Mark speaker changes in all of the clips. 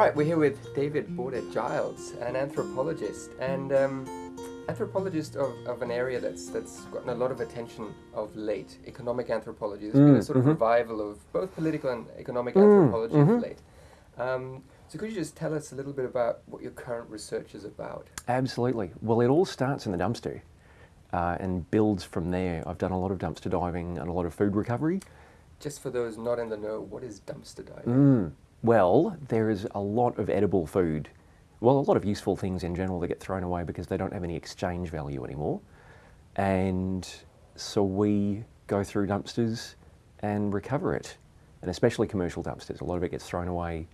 Speaker 1: right, we're here with David Boarder Giles, an anthropologist and um, anthropologist of, of an area that's that's gotten a lot of attention of late. Economic anthropology. There's been a
Speaker 2: Mm,
Speaker 1: sort of
Speaker 2: mhm.
Speaker 1: revival of both political and economic
Speaker 2: Mm,
Speaker 1: anthropology of
Speaker 2: mhm.
Speaker 1: late. Um, so could you just tell us a little bit about what your current research is about?
Speaker 2: Absolutely. Well, it all starts in the dumpster uh, and builds from there. I've done a lot of dumpster diving and a lot of food recovery.
Speaker 1: Just for those not in the know, what is dumpster diving?
Speaker 2: Well, there is a lot of edible food, well, a lot of useful things in general that get thrown away because they don't have any exchange value anymore. And so we go through dumpsters and recover it, and especially commercial dumpsters. A lot of it gets thrown away.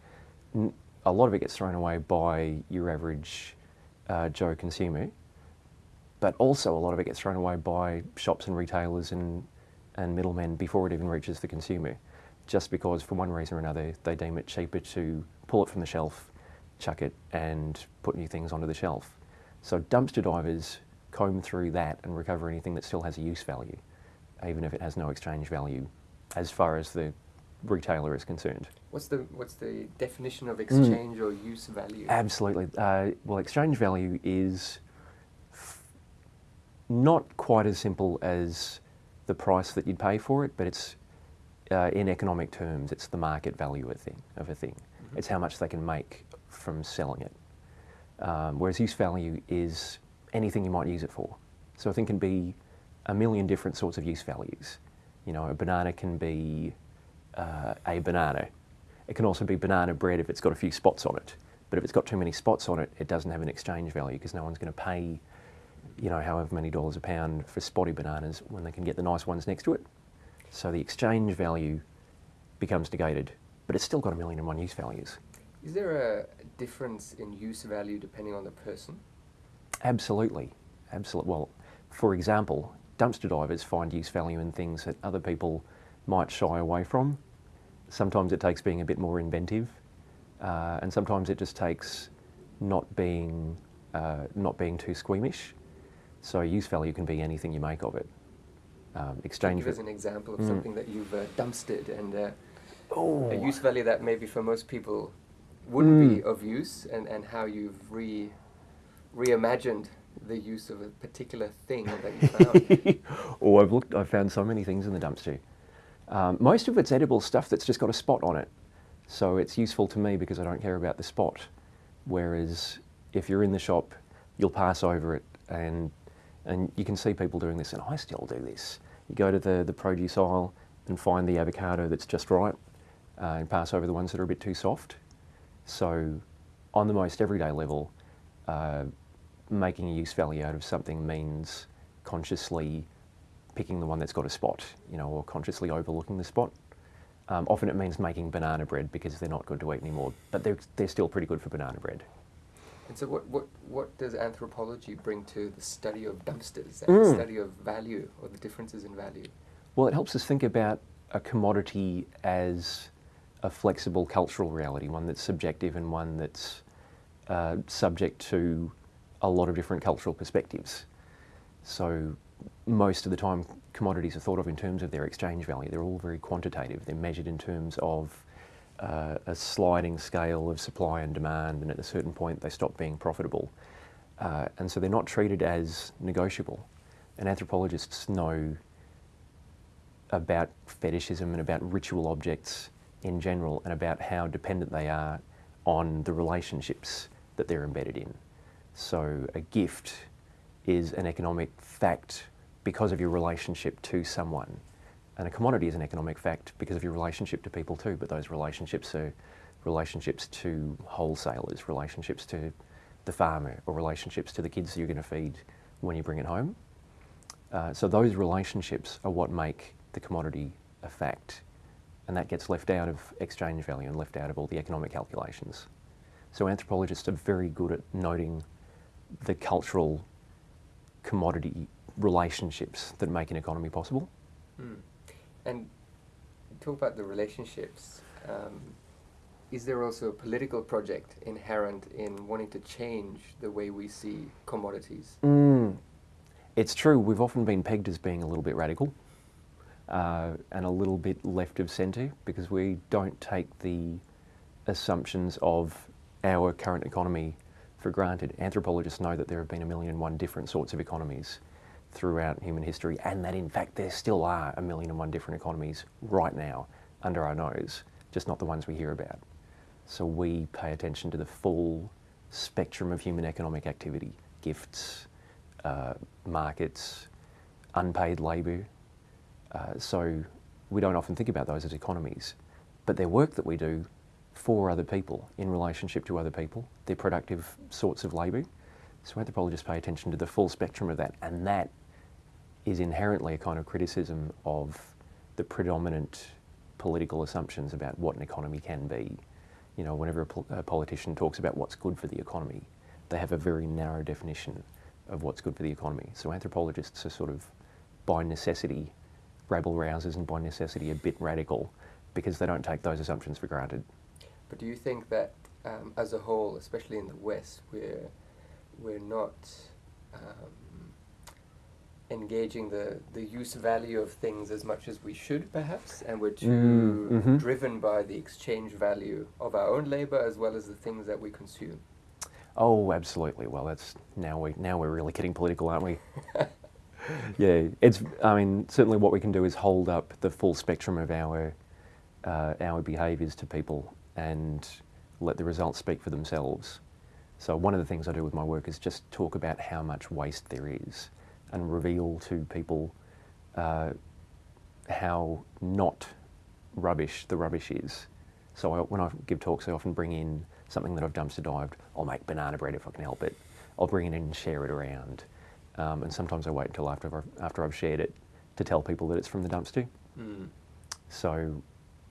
Speaker 2: A lot of it gets thrown away by your average uh, Joe consumer, but also a lot of it gets thrown away by shops and retailers and, and middlemen before it even reaches the consumer, just because for one reason or another they deem it cheaper to pull it from the shelf, chuck it, and put new things onto the shelf. So dumpster divers comb through that and recover anything that still has a use value, even if it has no exchange value as far as the retailer is concerned.
Speaker 1: What's the what's the definition
Speaker 2: Mm.
Speaker 1: of exchange or use value?
Speaker 2: Absolutely. Uh, well, exchange value is f- not quite as simple as the price that you'd pay for it, but it's uh, in economic terms, it's the market value of a thing. Of a thing. It's how much they can make from selling it. Um, whereas use value is anything you might use it for. So a thing can be a million different sorts of use values. You know, a banana can be uh, a banana. It can also be banana bread if it's got a few spots on it. But if it's got too many spots on it, it doesn't have an exchange value because no one's going to pay, you know, however many dollars a pound for spotty bananas when they can get the nice ones next to it. So the exchange value becomes negated, but it's still got a million and one use values.
Speaker 1: Is there a difference in use value depending on the person?
Speaker 2: Absolutely. Absolutely. Well, for example, dumpster divers find use value in things that other people might shy away from. Sometimes it takes being a bit more inventive, uh, and sometimes it just takes not being uh, not being too squeamish. So use value can be anything you make of it. Um, exchange.
Speaker 1: Give us an example of
Speaker 2: Mm.
Speaker 1: something that you've uh, dumpstered and uh,
Speaker 2: oh,
Speaker 1: a use value that maybe for most people wouldn't be
Speaker 2: Mm.
Speaker 1: of use, and, and how you've re reimagined the use of a particular thing that you found.
Speaker 2: oh, I've looked. I've found so many things in the dumpster. Um, most of it's edible stuff that's just got a spot on it, so it's useful to me because I don't care about the spot. Whereas if you're in the shop, you'll pass over it, and and you can see people doing this, and I still do this. You go to the the produce aisle and find the avocado that's just right, uh, and pass over the ones that are a bit too soft. So, on the most everyday level, uh, making a use value out of something means consciously picking the one that's got a spot, you know, or consciously overlooking the spot. Um, often it means making banana bread because they're not good to eat anymore, but they're, they're still pretty good for banana bread.
Speaker 1: And so, what, what, what does anthropology bring to the study of dumpsters and the
Speaker 2: Mm.
Speaker 1: study of value or the differences in value?
Speaker 2: Well, it helps us think about a commodity as a flexible cultural reality, one that's subjective and one that's uh, subject to a lot of different cultural perspectives. So, most of the time, commodities are thought of in terms of their exchange value. They're all very quantitative. They're measured in terms of uh, a sliding scale of supply and demand, and at a certain point, they stop being profitable. Uh, and so, they're not treated as negotiable. And anthropologists know about fetishism and about ritual objects in general and about how dependent they are on the relationships that they're embedded in. So, a gift is an economic fact because of your relationship to someone. And a commodity is an economic fact because of your relationship to people too, but those relationships are relationships to wholesalers, relationships to the farmer, or relationships to the kids you're going to feed when you bring it home. Uh, so those relationships are what make the commodity a fact, and that gets left out of exchange value and left out of all the economic calculations. So anthropologists are very good at noting the cultural commodity relationships that make an economy possible.
Speaker 1: Mm. And talk about the relationships. Um, is there also a political project inherent in wanting to change the way we see commodities?
Speaker 2: Mm. It's true, we've often been pegged as being a little bit radical uh, and a little bit left of centre because we don't take the assumptions of our current economy for granted. Anthropologists know that there have been a million and one different sorts of economies throughout human history, and that in fact there still are a million and one different economies right now under our nose, just not the ones we hear about. So we pay attention to the full spectrum of human economic activity gifts, uh, markets, unpaid labour. Uh, so we don't often think about those as economies, but they're work that we do for other people in relationship to other people. They're productive sorts of labour. So anthropologists pay attention to the full spectrum of that, and that is inherently a kind of criticism of the predominant political assumptions about what an economy can be. You know, whenever a, pol- a politician talks about what's good for the economy, they have a very narrow definition of what's good for the economy. So anthropologists are sort of, by necessity, rabble rousers and by necessity a bit radical because they don't take those assumptions for granted.
Speaker 1: But do you think that, um, as a whole, especially in the West, we're we're not um, engaging the, the use value of things as much as we should, perhaps, and we're too
Speaker 2: Mm, mhm.
Speaker 1: driven by the exchange value of our own labor as well as the things that we consume.
Speaker 2: Oh, absolutely. Well, that's now we now we're really getting political, aren't we? yeah, it's. I mean, certainly what we can do is hold up the full spectrum of our uh, our behaviours to people and let the results speak for themselves. So one of the things I do with my work is just talk about how much waste there is and reveal to people uh, how not rubbish the rubbish is. So I, when I give talks, I often bring in something that I've dumpster dived. I'll make banana bread if I can help it. I'll bring it in and share it around. Um, and sometimes I wait until after I've, after I've shared it to tell people that it's from the dumpster.
Speaker 1: Mm.
Speaker 2: So,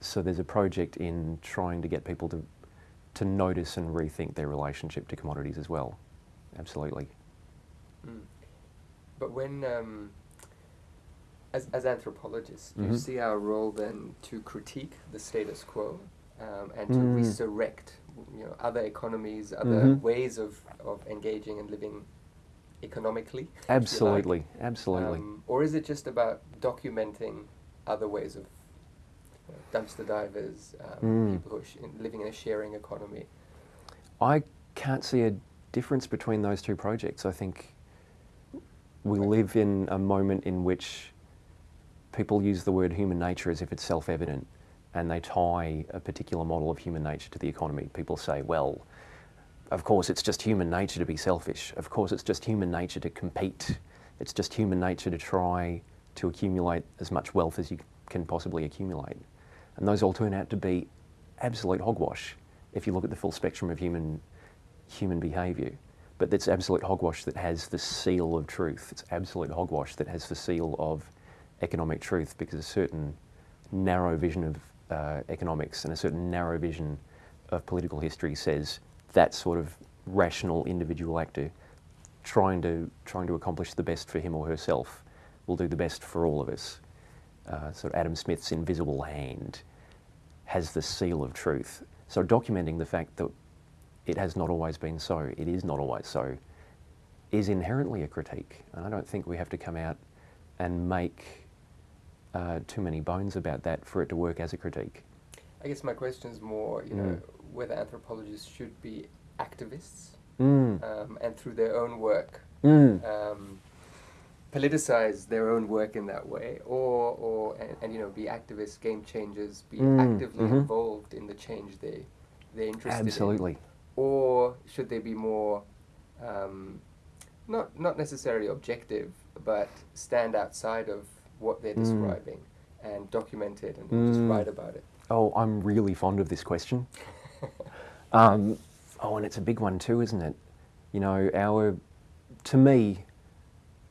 Speaker 2: so there's a project in trying to get people to to notice and rethink their relationship to commodities as well. Absolutely.
Speaker 1: Mm. But when, um, as, as anthropologists, do you
Speaker 2: Mhm.
Speaker 1: see our role then to critique the status quo um, and to
Speaker 2: Mm.
Speaker 1: resurrect, you know, other economies, other
Speaker 2: Mhm.
Speaker 1: ways of, of engaging and living economically? you like?
Speaker 2: Absolutely. Absolutely.
Speaker 1: Um, or is it just about documenting other ways of you know, dumpster divers, um,
Speaker 2: Mm.
Speaker 1: people who are sh- living in a sharing economy?
Speaker 2: I can't see a difference between those two projects. I think we live in a moment in which people use the word human nature as if it's self evident and they tie a particular model of human nature to the economy. People say, well, of course, it's just human nature to be selfish. Of course, it's just human nature to compete. It's just human nature to try to accumulate as much wealth as you can possibly accumulate. And those all turn out to be absolute hogwash if you look at the full spectrum of human, human behaviour. But it's absolute hogwash that has the seal of truth. It's absolute hogwash that has the seal of economic truth because a certain narrow vision of uh, economics and a certain narrow vision of political history says that sort of rational individual actor trying to trying to accomplish the best for him or herself will do the best for all of us. Uh, Adam Smith's invisible hand has the seal of truth. So documenting the fact that it has not always been so, it is not always so, is inherently a critique. And I don't think we have to come out and make uh, too many bones about that for it to work as a critique.
Speaker 1: I guess my question is more, you know,
Speaker 2: Mm.
Speaker 1: whether anthropologists should be activists
Speaker 2: Mm.
Speaker 1: um, and through their own work
Speaker 2: Mm.
Speaker 1: um, politicize their own work in that way, or or and, and you know be activists, game changers, be
Speaker 2: Mm,
Speaker 1: actively
Speaker 2: mhm.
Speaker 1: involved in the change they they're interested in,
Speaker 2: Absolutely.
Speaker 1: Or should they be more um, not not necessarily objective, but stand outside of what they're
Speaker 2: Mm.
Speaker 1: describing and document it and just
Speaker 2: Mm.
Speaker 1: write about it.
Speaker 2: Oh, I'm really fond of this question. Um, oh, and it's a big one too, isn't it? You know, our, to me,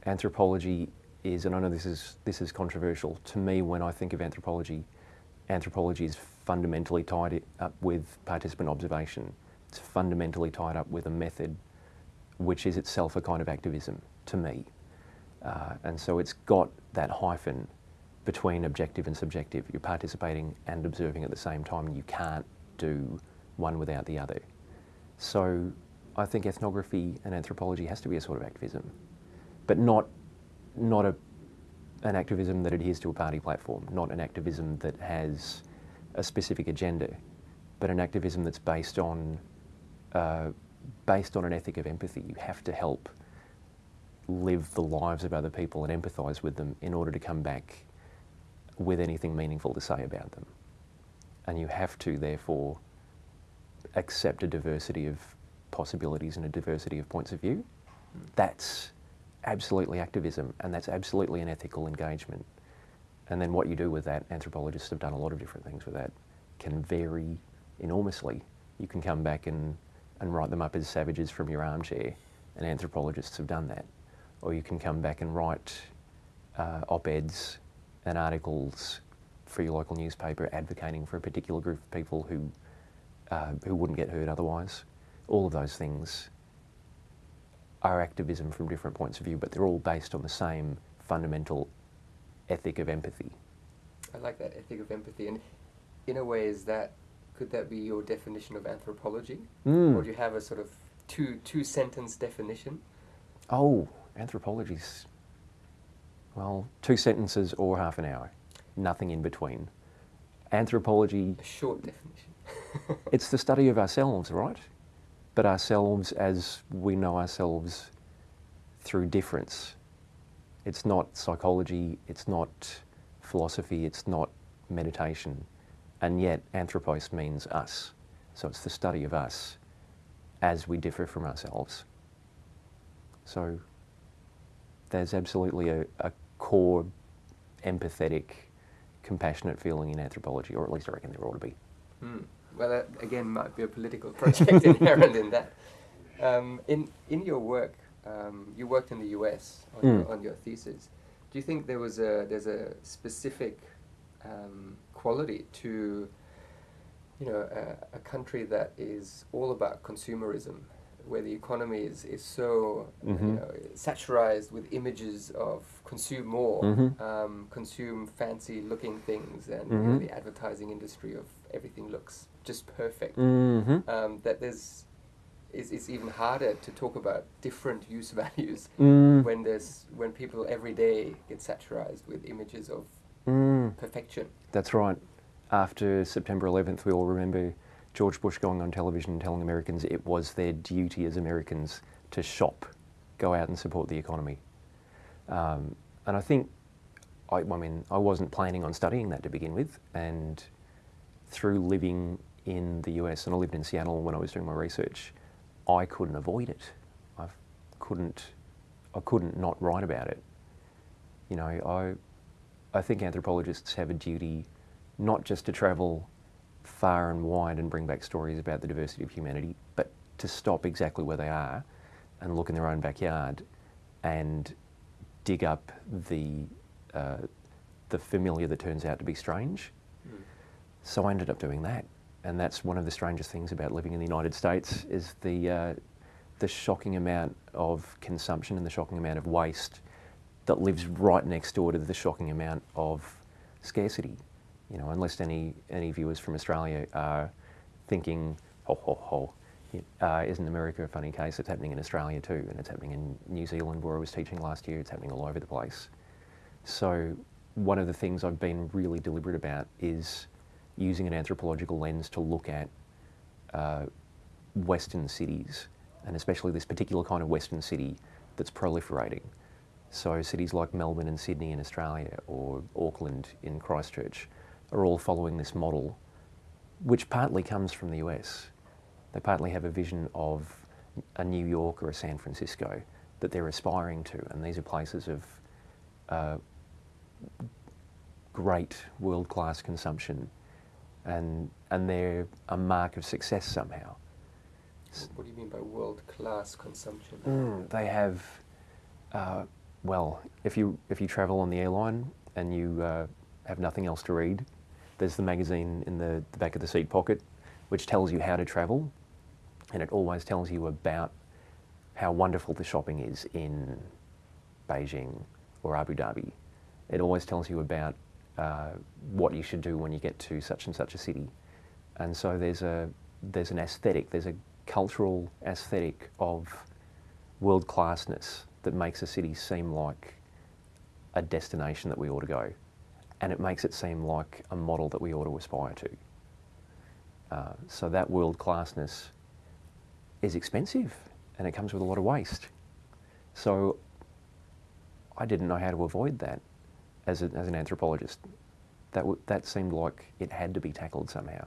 Speaker 2: anthropology is, and I know this is this is controversial. To me, when I think of anthropology, anthropology is fundamentally tied up with participant observation. It's fundamentally tied up with a method, which is itself a kind of activism. To me, uh, and so it's got that hyphen between objective and subjective. You're participating and observing at the same time. You can't do one without the other. So I think ethnography and anthropology has to be a sort of activism, but not not a an activism that adheres to a party platform, not an activism that has a specific agenda, but an activism that's based on uh, based on an ethic of empathy. You have to help live the lives of other people and empathise with them in order to come back with anything meaningful to say about them. And you have to, therefore, accept a diversity of possibilities and a diversity of points of view. That's absolutely activism and that's absolutely an ethical engagement. And then what you do with that, anthropologists have done a lot of different things with that, can vary enormously. You can come back and, and write them up as savages from your armchair, and anthropologists have done that. Or you can come back and write uh, op-eds and articles for your local newspaper advocating for a particular group of people who, uh, who wouldn't get hurt otherwise. All of those things are activism from different points of view, but they're all based on the same fundamental ethic of empathy.
Speaker 1: I like that ethic of empathy, and in a way, is that could that be your definition of anthropology,
Speaker 2: Mm.
Speaker 1: or do you have a sort of two two sentence definition?
Speaker 2: Oh, anthropology's, well, two sentences or half an hour, nothing in between. Anthropology,
Speaker 1: A short definition.
Speaker 2: it's the study of ourselves, right? But ourselves as we know ourselves through difference. It's not psychology, it's not philosophy, it's not meditation. And yet, anthropos means us. So it's the study of us as we differ from ourselves. So there's absolutely a, a core empathetic, compassionate feeling in anthropology, or at least I reckon there ought to be.
Speaker 1: Hmm. Well, that again might be a political project inherent in that. Um, in in your work, um, you worked in the U.S. on,
Speaker 2: Mm.
Speaker 1: your, on your thesis. Do you think there was a there's a specific um, quality to you know a, a country that is all about consumerism, where the economy is is so you
Speaker 2: Mhm.
Speaker 1: know saturized with images of consume more,
Speaker 2: Mhm.
Speaker 1: um, consume fancy looking things, and you know,
Speaker 2: Mhm.
Speaker 1: the advertising industry of everything looks just perfect.
Speaker 2: Mm-hmm.
Speaker 1: Um, that there's it's, it's even harder to talk about different use values
Speaker 2: Mm.
Speaker 1: when there's when people every day get saturized with images of
Speaker 2: Mm.
Speaker 1: perfection.
Speaker 2: That's right. After September 11th, we all remember George Bush going on television and telling Americans it was their duty as Americans to shop, go out and support the economy. Um, and I think, I, I mean, I wasn't planning on studying that to begin with, and through living in the US, and I lived in Seattle when I was doing my research, I couldn't avoid it. I couldn't, I couldn't not write about it. You know, I, I think anthropologists have a duty not just to travel far and wide and bring back stories about the diversity of humanity, but to stop exactly where they are and look in their own backyard and dig up the, uh, the familiar that turns out to be strange. So I ended up doing that. And that's one of the strangest things about living in the United States is the, uh, the shocking amount of consumption and the shocking amount of waste that lives right next door to the shocking amount of scarcity. You know, unless any, any viewers from Australia are thinking, ho, ho, ho, uh, isn't America a funny case? It's happening in Australia too, and it's happening in New Zealand where I was teaching last year, it's happening all over the place. So one of the things I've been really deliberate about is using an anthropological lens to look at uh, Western cities, and especially this particular kind of Western city that's proliferating. So cities like Melbourne and Sydney in Australia, or Auckland in Christchurch, are all following this model, which partly comes from the US. They partly have a vision of a New York or a San Francisco that they're aspiring to, and these are places of uh, great world-class consumption, and and they're a mark of success somehow.
Speaker 1: What do you mean by world class consumption?
Speaker 2: Mm, they have, uh, well, if you if you travel on the airline and you uh, have nothing else to read, there's the magazine in the, the back of the seat pocket, which tells you how to travel, and it always tells you about how wonderful the shopping is in Beijing or Abu Dhabi. It always tells you about uh, what you should do when you get to such and such a city, and so there's a there's an aesthetic, there's a cultural aesthetic of world classness that makes a city seem like a destination that we ought to go, and it makes it seem like a model that we ought to aspire to. Uh, so that world classness is expensive and it comes with a lot of waste. So I didn't know how to avoid that as, a, as an anthropologist. That, that seemed like it had to be tackled somehow.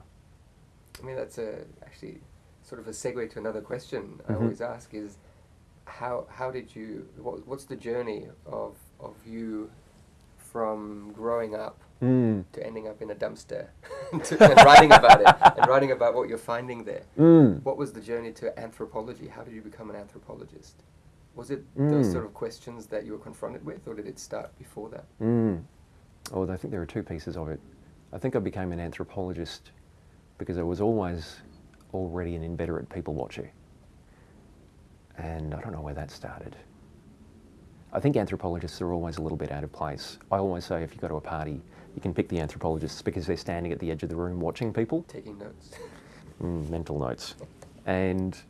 Speaker 1: I mean, that's a, actually sort of a segue to another question I
Speaker 2: Mhm.
Speaker 1: always ask is how, how did you, what, what's the journey of, of you from growing up
Speaker 2: Mm.
Speaker 1: to ending up in a dumpster to, and writing about it and writing about what you're finding there?
Speaker 2: Mm.
Speaker 1: What was the journey to anthropology? How did you become an anthropologist? Was it those
Speaker 2: Mm.
Speaker 1: sort of questions that you were confronted with, or did it start before that?
Speaker 2: Mm. Oh, I think there are two pieces of it. I think I became an anthropologist because I was always already an inveterate people watcher. And I don't know where that started. I think anthropologists are always a little bit out of place. I always say if you go to a party, you can pick the anthropologists because they're standing at the edge of the room watching people.
Speaker 1: Taking notes.
Speaker 2: Mm, mental notes. And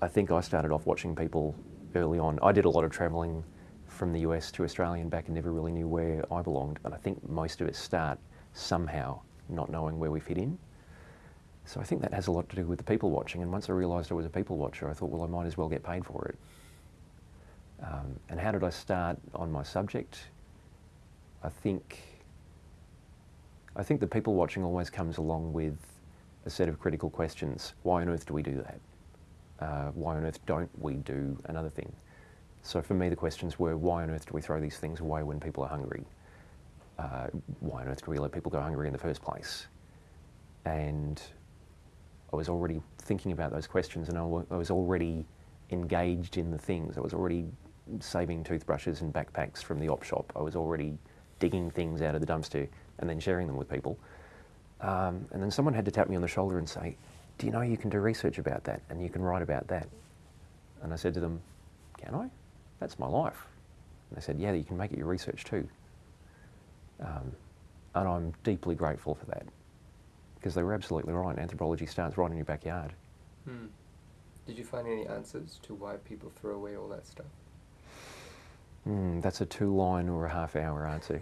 Speaker 2: I think I started off watching people early on. I did a lot of travelling from the US to Australia and back and never really knew where I belonged. But I think most of us start somehow not knowing where we fit in. So I think that has a lot to do with the people watching. And once I realised I was a people watcher, I thought, well, I might as well get paid for it. Um, and how did I start on my subject? I think I think the people watching always comes along with a set of critical questions. Why on earth do we do that? Uh, why on earth don't we do another thing? So for me, the questions were, why on earth do we throw these things away when people are hungry? Uh, why on earth do we let people go hungry in the first place? And I was already thinking about those questions and I was already engaged in the things. I was already saving toothbrushes and backpacks from the op shop. I was already digging things out of the dumpster and then sharing them with people. Um, and then someone had to tap me on the shoulder and say, Do you know you can do research about that and you can write about that? And I said to them, Can I? That's my life. And they said, Yeah, you can make it your research too. Um, and I'm deeply grateful for that because they were absolutely right. Anthropology starts right in your backyard.
Speaker 1: Hmm. Did you find any answers to why people throw away all that stuff?
Speaker 2: Mm, that's a two line or a half hour answer.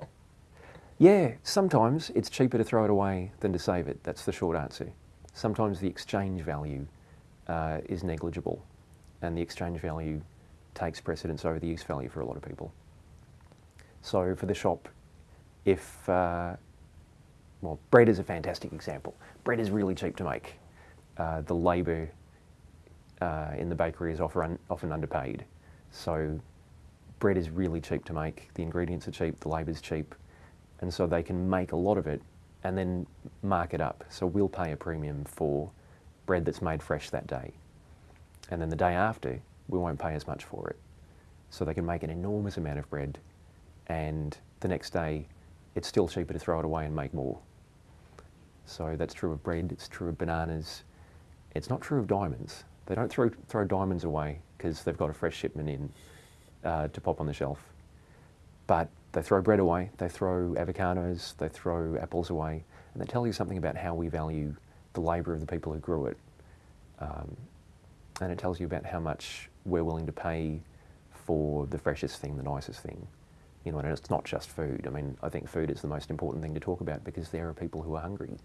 Speaker 2: yeah, sometimes it's cheaper to throw it away than to save it. That's the short answer. Sometimes the exchange value uh, is negligible, and the exchange value takes precedence over the use value for a lot of people. So for the shop, if, uh, well, bread is a fantastic example. Bread is really cheap to make. Uh, the labour uh, in the bakery is often, often underpaid. So bread is really cheap to make, the ingredients are cheap, the labour is cheap, and so they can make a lot of it and then mark it up. So we'll pay a premium for bread that's made fresh that day. And then the day after, we won't pay as much for it. So they can make an enormous amount of bread, and the next day, it's still cheaper to throw it away and make more. So that's true of bread, it's true of bananas. It's not true of diamonds. They don't throw, throw diamonds away because they've got a fresh shipment in uh, to pop on the shelf. But they throw bread away, they throw avocados, they throw apples away, and they tell you something about how we value the labour of the people who grew it. Um, and it tells you about how much we're willing to pay for the freshest thing, the nicest thing. You know, and it's not just food. I mean, I think food is the most important thing to talk about because there are people who are hungry.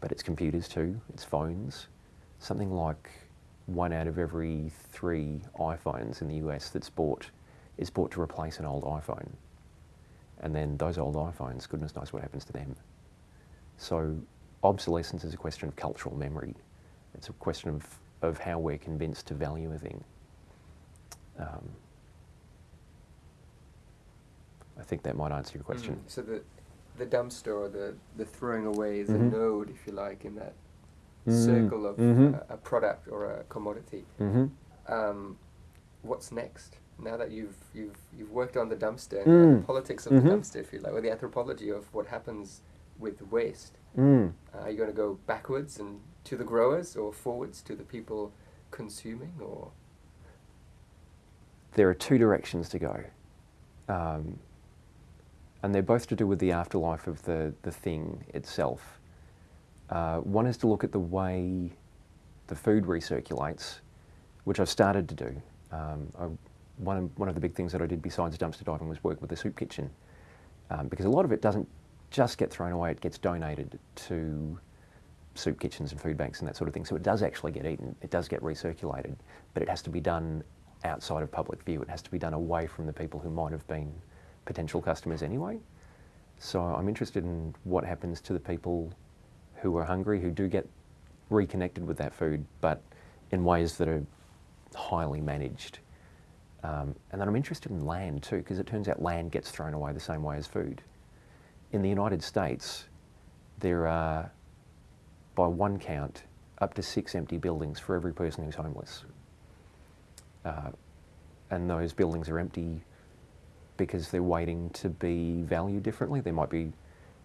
Speaker 2: But it's computers too, it's phones. Something like one out of every three iPhones in the US that's bought is bought to replace an old iPhone. And then those old iPhones, goodness knows what happens to them. So obsolescence is a question of cultural memory. It's a question of, of how we're convinced to value a thing. Um, I think that might answer your question.
Speaker 1: Mm. So the the dumpster or the, the throwing away is
Speaker 2: Mhm.
Speaker 1: a node, if you like, in that
Speaker 2: Mm,
Speaker 1: circle of
Speaker 2: mhm.
Speaker 1: uh, a product or a commodity.
Speaker 2: hmm
Speaker 1: Um, what's next? Now that you've you've you've worked on the dumpster and
Speaker 2: Mm.
Speaker 1: the politics of the dumpster, if you like, or the anthropology of what happens with waste,
Speaker 2: Mm.
Speaker 1: uh, are you going to go backwards and to the growers, or forwards to the people consuming, or
Speaker 2: There are two directions to go. Um, and they're both to do with the afterlife of the, the thing itself. Uh, one is to look at the way the food recirculates, which I've started to do. Um, I, one, of, one of the big things that I did besides dumpster diving was work with the soup kitchen, um, because a lot of it doesn't just get thrown away, it gets donated to soup kitchens and food banks and that sort of thing. So it does actually get eaten, it does get recirculated, but it has to be done outside of public view. It has to be done away from the people who might have been potential customers anyway. So I'm interested in what happens to the people who are hungry, who do get reconnected with that food, but in ways that are highly managed. Um, and then I'm interested in land too, because it turns out land gets thrown away the same way as food. In the United States, there are, by one count, up to six empty buildings for every person who's homeless. Uh, and those buildings are empty because they're waiting to be valued differently. They might be,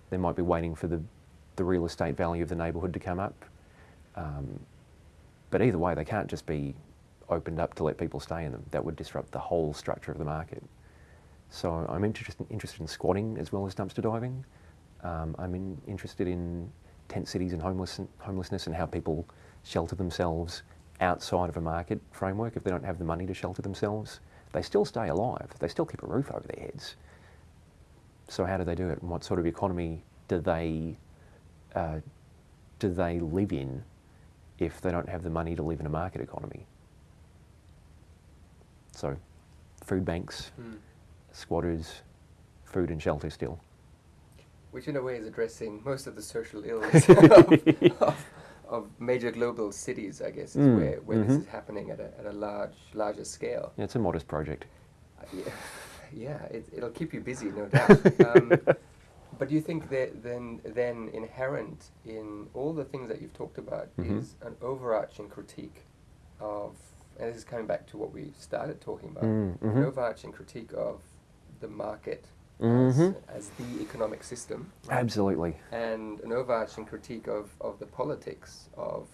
Speaker 2: they might be waiting for the, the real estate value of the neighbourhood to come up. Um, but either way, they can't just be opened up to let people stay in them. That would disrupt the whole structure of the market. So I'm interested, interested in squatting as well as dumpster diving. Um, I'm in, interested in tent cities and homeless, homelessness and how people shelter themselves outside of a market framework. If they don't have the money to shelter themselves, they still stay alive. They still keep a roof over their heads. So how do they do it? And what sort of economy do they uh, do they live in if they don't have the money to live in a market economy? So, food banks,
Speaker 1: Mm.
Speaker 2: squatters, food and shelter still.
Speaker 1: Which in a way is addressing most of the social ills of, of, of major global cities, I guess, is
Speaker 2: Mm,
Speaker 1: where, where
Speaker 2: mhm.
Speaker 1: this is happening at a, at a large, larger scale.
Speaker 2: Yeah, it's a modest project.
Speaker 1: Uh, yeah, yeah it, it'll keep you busy, no doubt. um, but do you think that then, then inherent in all the things that you've talked about
Speaker 2: Mhm.
Speaker 1: is an overarching critique of, and this is coming back to what we started talking about,
Speaker 2: Mm,
Speaker 1: an
Speaker 2: mhm.
Speaker 1: overarching critique of the market
Speaker 2: Mhm.
Speaker 1: as, as the economic system,
Speaker 2: Absolutely.
Speaker 1: and an overarching critique of, of the politics of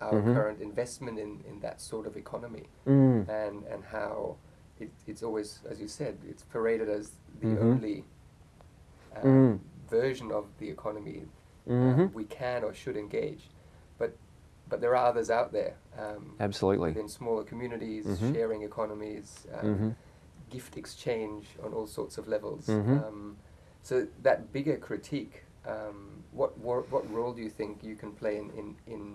Speaker 1: our
Speaker 2: Mhm.
Speaker 1: current investment in, in that sort of economy
Speaker 2: Mm.
Speaker 1: and and how it, it's always, as you said, it's paraded as the
Speaker 2: Mhm.
Speaker 1: only um,
Speaker 2: Mm.
Speaker 1: version of the economy uh,
Speaker 2: Mhm.
Speaker 1: we can or should engage. But but there are others out there um,
Speaker 2: Absolutely.
Speaker 1: In smaller communities,
Speaker 2: Mhm.
Speaker 1: sharing economies, um,
Speaker 2: Mhm.
Speaker 1: Gift exchange on all sorts of levels.
Speaker 2: Mhm.
Speaker 1: Um, so that bigger critique, um, what, what what role do you think you can play in in, in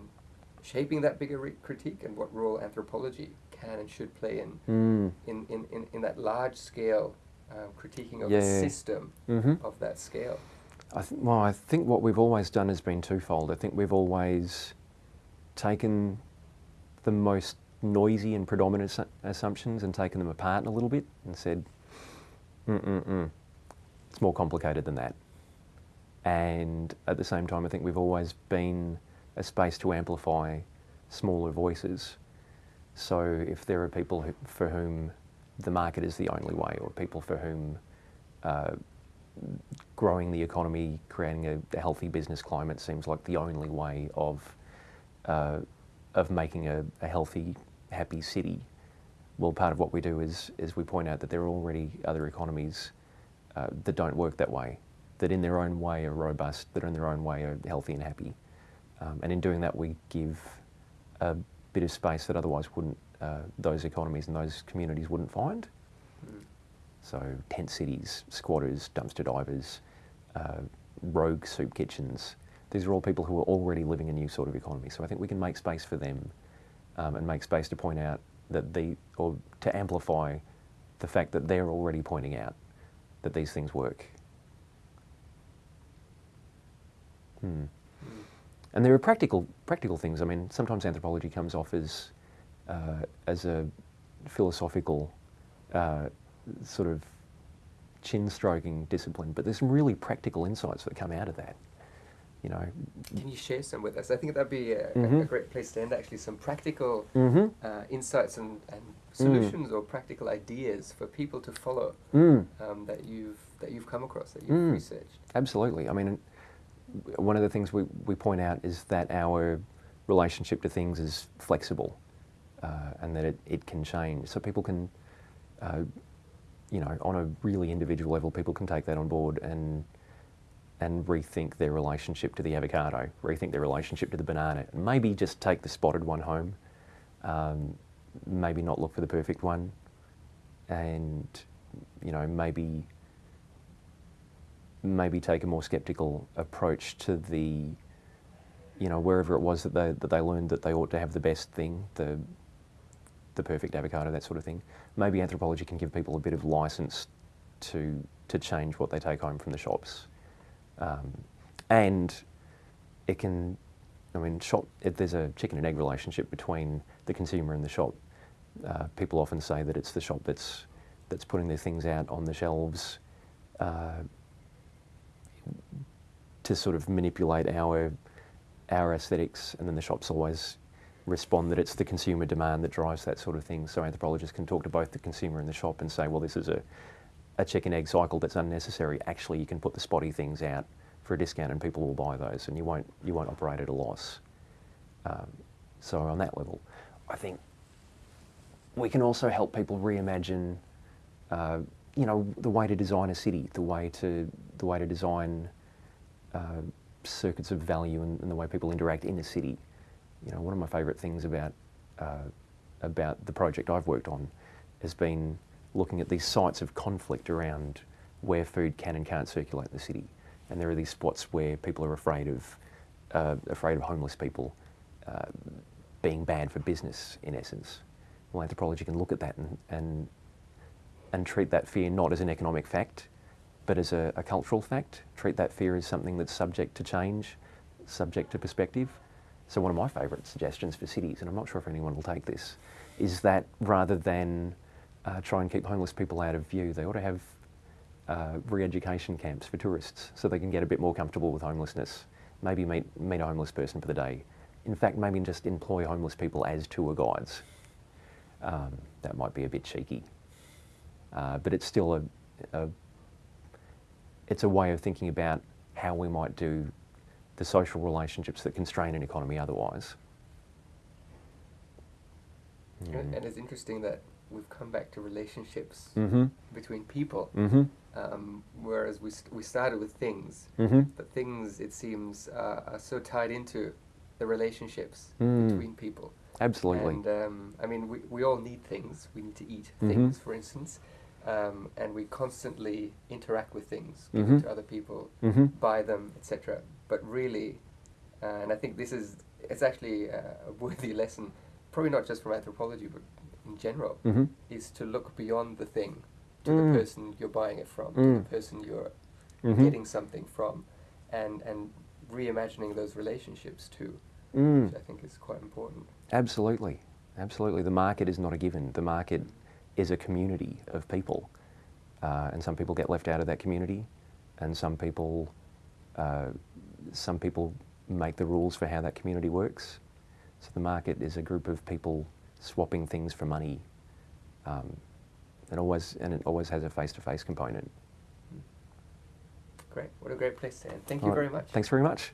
Speaker 1: shaping that bigger re- critique, and what role anthropology can and should play in
Speaker 2: Mm.
Speaker 1: in, in, in, in that large scale um, critiquing of
Speaker 2: Yeah.
Speaker 1: the system
Speaker 2: Mhm.
Speaker 1: of that scale?
Speaker 2: I th- well, I think what we've always done has been twofold. I think we've always taken the most noisy and predominant assumptions and taken them apart a little bit and said, mm-mm-mm, it's more complicated than that. And at the same time, I think we've always been a space to amplify smaller voices. So if there are people who, for whom the market is the only way, or people for whom uh, growing the economy, creating a, a healthy business climate seems like the only way of uh, of making a, a healthy, happy city. Well, part of what we do is is we point out that there are already other economies uh, that don't work that way, that in their own way are robust, that in their own way are healthy and happy. Um, and in doing that, we give a bit of space that otherwise wouldn't uh, those economies and those communities wouldn't find.
Speaker 1: Mm.
Speaker 2: So tent cities, squatters, dumpster divers, uh, rogue soup kitchens. These are all people who are already living a new sort of economy. So I think we can make space for them um, and make space to point out that the, or to amplify the fact that they're already pointing out that these things work. Hmm.
Speaker 1: Mm.
Speaker 2: And there are practical practical things. I mean, sometimes anthropology comes off as uh, as a philosophical uh, sort of chin stroking discipline, but there's some really practical insights that come out of that. You know.
Speaker 1: Can you share some with us? I think that'd be a, a- a
Speaker 2: Mhm.
Speaker 1: great place to end. Actually, some practical
Speaker 2: Mm-hmm.
Speaker 1: uh, insights and, and solutions or practical ideas for people to follow
Speaker 2: Mm,
Speaker 1: um, that you've that you've come across that you've
Speaker 2: Mm.
Speaker 1: researched.
Speaker 2: absolutely. I mean, one of the things we, we point out is that our relationship to things is flexible uh, and that it, it can change. So people can, uh, you know, on a really individual level, people can take that on board and and rethink their relationship to the avocado, rethink their relationship to the banana, and maybe just take the spotted one home, um, maybe not look for the perfect one, and you know maybe maybe take a more skeptical approach to the you know, wherever it was that they, that they learned that they ought to have the best thing, the, the perfect avocado, that sort of thing. Maybe anthropology can give people a bit of license to, to change what they take home from the shops. Um, and it can, I mean, shop, if there's a chicken and egg relationship between the consumer and the shop. Uh, people often say that it's the shop that's, that's putting their things out on the shelves uh, to sort of manipulate our, our aesthetics, and then the shops always respond that it's the consumer demand that drives that sort of thing. So anthropologists can talk to both the consumer and the shop and say, well, this is a, a chicken egg cycle that's unnecessary. Actually, you can put the spotty things out for a discount and people will buy those and you won't, you won't operate at a loss. Um, so on that level, I think we can also help people reimagine, uh, you know, the way to design a city, the way to, the way to design uh, circuits of value and, and, the way people interact in a city. You know, one of my favourite things about, uh, about the project I've worked on has been looking at these sites of conflict around where food can and can't circulate in the city and there are these spots where people are afraid of uh, afraid of homeless people uh, being bad for business, in essence. Well, anthropology can look at that and, and and treat that fear not as an economic fact, but as a, a cultural fact. Treat that fear as something that's subject to change, subject to perspective. So one of my favourite suggestions for cities, and I'm not sure if anyone will take this, is that rather than uh, try and keep homeless people out of view, they ought to have uh, re-education camps for tourists so they can get a bit more comfortable with homelessness. Maybe meet, meet a homeless person for the day. In fact, maybe just employ homeless people as tour guides. Um, that might be a bit cheeky. Uh, but it's still a, a, it's a way of thinking about how we might do the social relationships that constrain an economy otherwise.
Speaker 1: Mm. And it's interesting that we've come back to relationships
Speaker 2: mm-hmm.
Speaker 1: between people.
Speaker 2: Mm-hmm.
Speaker 1: Um, whereas we, st- we started with things,
Speaker 2: mm-hmm.
Speaker 1: but things, it seems, uh, are so tied into the relationships
Speaker 2: mm.
Speaker 1: between people.
Speaker 2: Absolutely.
Speaker 1: And um, I mean, we, we all need things. We need to eat
Speaker 2: Mhm.
Speaker 1: things, for instance. Um, and we constantly interact with things, give
Speaker 2: Mhm.
Speaker 1: to other people,
Speaker 2: Mm-hmm.
Speaker 1: buy them, etc. But really, uh, and I think this is, it's actually a worthy lesson, probably not just from anthropology, but in general,
Speaker 2: Mm-hmm.
Speaker 1: is to look beyond the thing to
Speaker 2: Mm.
Speaker 1: the person you're buying it from, to
Speaker 2: Mm.
Speaker 1: the person you're
Speaker 2: Mm-hmm.
Speaker 1: getting something from, and and reimagining those relationships too,
Speaker 2: Mm.
Speaker 1: which I think is quite important.
Speaker 2: Absolutely, absolutely. The market is not a given. The market is a community of people, uh, and some people get left out of that community, and some people, uh, some people make the rules for how that community works. So the market is a group of people swapping things for money. Um, and always and it always has a face-to-face -face component.
Speaker 1: Great. What a great place to end. Thank you
Speaker 2: right.
Speaker 1: very much.
Speaker 2: Thanks very much.